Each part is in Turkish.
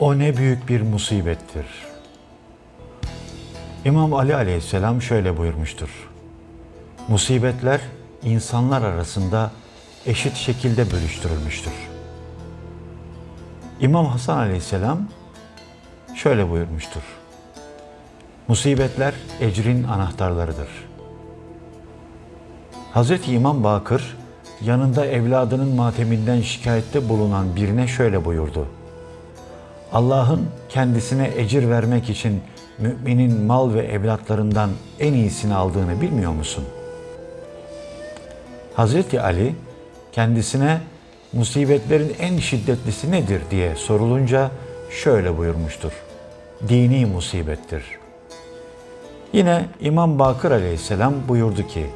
O ne büyük bir musibettir. İmam Ali aleyhisselam şöyle buyurmuştur. Musibetler insanlar arasında eşit şekilde bölüştürülmüştür. İmam Hasan aleyhisselam şöyle buyurmuştur. Musibetler ecrin anahtarlarıdır. Hazreti İmam Bakır yanında evladının mateminden şikayette bulunan birine şöyle buyurdu. Allah'ın kendisine ecir vermek için müminin mal ve evlatlarından en iyisini aldığını bilmiyor musun? Hazreti Ali kendisine musibetlerin en şiddetlisi nedir diye sorulunca şöyle buyurmuştur. Dini musibettir. Yine İmam Bakır aleyhisselam buyurdu ki,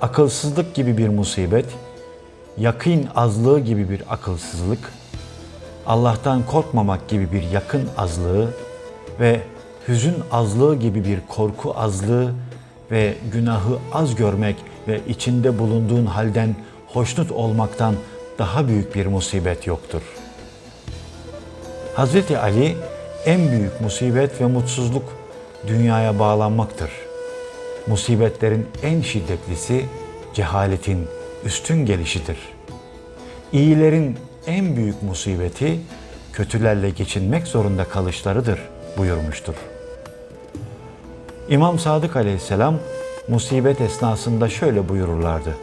akılsızlık gibi bir musibet, yakın azlığı gibi bir akılsızlık, Allah'tan korkmamak gibi bir yakın azlığı ve hüzün azlığı gibi bir korku azlığı ve günahı az görmek ve içinde bulunduğun halden hoşnut olmaktan daha büyük bir musibet yoktur. Hazreti Ali en büyük musibet ve mutsuzluk dünyaya bağlanmaktır. Musibetlerin en şiddetlisi cehaletin üstün gelişidir. İyilerin en büyük musibeti kötülerle geçinmek zorunda kalışlarıdır buyurmuştur. İmam Sadık aleyhisselam musibet esnasında şöyle buyururlardı.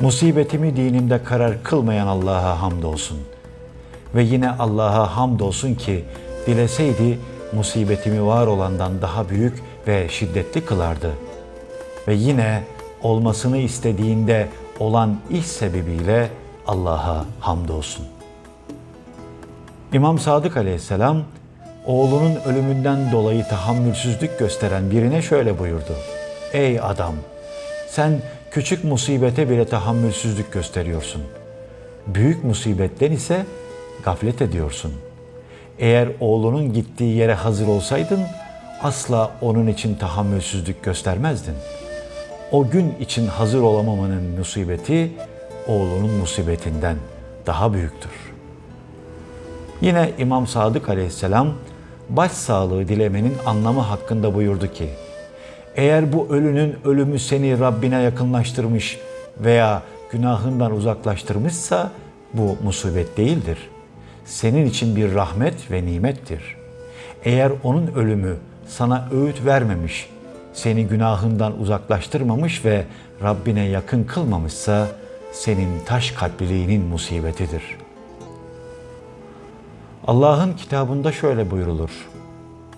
Musibetimi dinimde karar kılmayan Allah'a hamdolsun. Ve yine Allah'a hamdolsun ki dileseydi musibetimi var olandan daha büyük ve şiddetli kılardı. Ve yine olmasını istediğinde olan iş sebebiyle Allah'a hamdolsun. İmam Sadık aleyhisselam oğlunun ölümünden dolayı tahammülsüzlük gösteren birine şöyle buyurdu. Ey adam! Sen küçük musibete bile tahammülsüzlük gösteriyorsun. Büyük musibetten ise gaflet ediyorsun. Eğer oğlunun gittiği yere hazır olsaydın asla onun için tahammülsüzlük göstermezdin. O gün için hazır olamamanın musibeti oğlunun musibetinden daha büyüktür. Yine İmam Sadık aleyhisselam baş sağlığı dilemenin anlamı hakkında buyurdu ki, eğer bu ölünün ölümü seni Rabbine yakınlaştırmış veya günahından uzaklaştırmışsa bu musibet değildir. Senin için bir rahmet ve nimettir. Eğer onun ölümü sana öğüt vermemiş, seni günahından uzaklaştırmamış ve Rabbine yakın kılmamışsa senin taş kalpliliğinin musibetidir. Allah'ın kitabında şöyle buyurulur.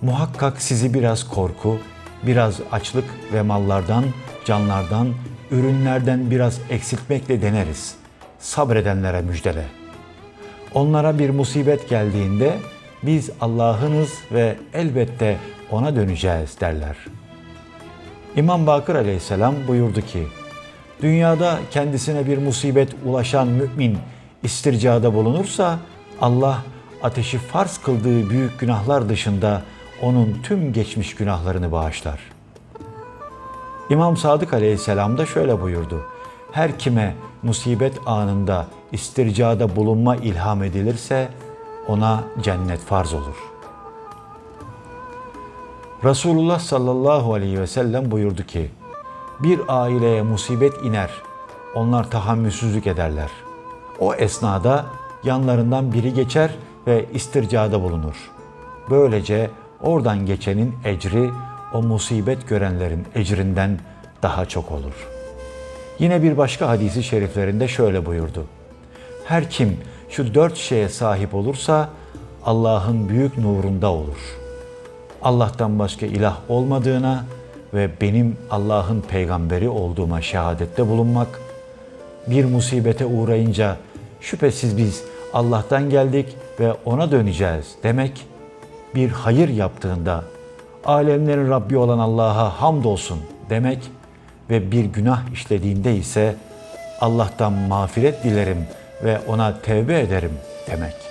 Muhakkak sizi biraz korku, biraz açlık ve mallardan, canlardan, ürünlerden biraz eksiltmekle deneriz. Sabredenlere müjdele. Onlara bir musibet geldiğinde biz Allah'ınız ve elbette ona döneceğiz derler. İmam Bakır aleyhisselam buyurdu ki, Dünyada kendisine bir musibet ulaşan mümin istircada bulunursa Allah ateşi farz kıldığı büyük günahlar dışında onun tüm geçmiş günahlarını bağışlar. İmam Sadık aleyhisselam da şöyle buyurdu. Her kime musibet anında istircada bulunma ilham edilirse ona cennet farz olur. Resulullah sallallahu aleyhi ve sellem buyurdu ki, bir aileye musibet iner, onlar tahammülsüzlük ederler. O esnada yanlarından biri geçer ve istircada bulunur. Böylece oradan geçenin ecri o musibet görenlerin ecrinden daha çok olur. Yine bir başka hadisi şeriflerinde şöyle buyurdu. Her kim şu dört şeye sahip olursa Allah'ın büyük nurunda olur. Allah'tan başka ilah olmadığına, ve benim Allah'ın peygamberi olduğuma şehadette bulunmak, bir musibete uğrayınca şüphesiz biz Allah'tan geldik ve ona döneceğiz demek, bir hayır yaptığında alemlerin Rabbi olan Allah'a hamdolsun demek ve bir günah işlediğinde ise Allah'tan mağfiret dilerim ve ona tevbe ederim demek.